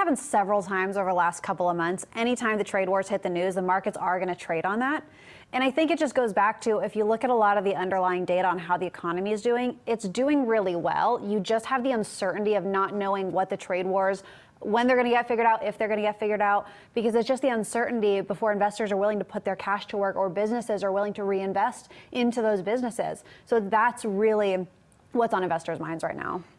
happened several times over the last couple of months. Anytime the trade wars hit the news, the markets are going to trade on that. And I think it just goes back to if you look at a lot of the underlying data on how the economy is doing, it's doing really well. You just have the uncertainty of not knowing what the trade wars when they're going to get figured out, if they're going to get figured out, because it's just the uncertainty before investors are willing to put their cash to work or businesses are willing to reinvest into those businesses. So that's really what's on investors' minds right now.